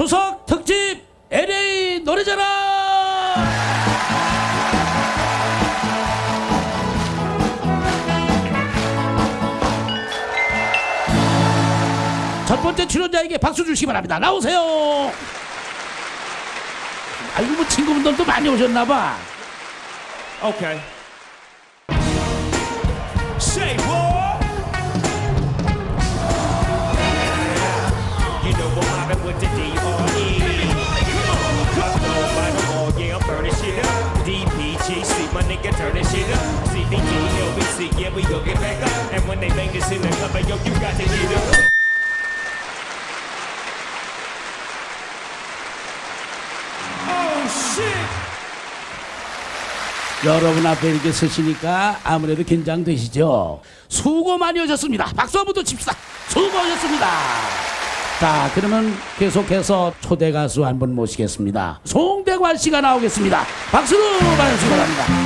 추석 특집 LA 노래자랑 첫 번째 출연자에게 박수 주시기 바랍니다. 나오세요. 아이고 뭐 친구분들도 많이 오셨나봐. Okay. Say what? My nigga, turning shit up. CBT, LBC, yeah, we gon' get back up. And when they bang this in the club, yo, you got to get up. Oh! 여러분 앞에 이렇게 서시니까 아무래도 긴장되시죠? 수고 많이 하셨습니다. 박수 한번 더 칩시다. 수고하셨습니다. 자, 그러면 계속해서 초대 가수 한 분 모시겠습니다. 송대관 씨가 나오겠습니다. 박수로 반갑습니다.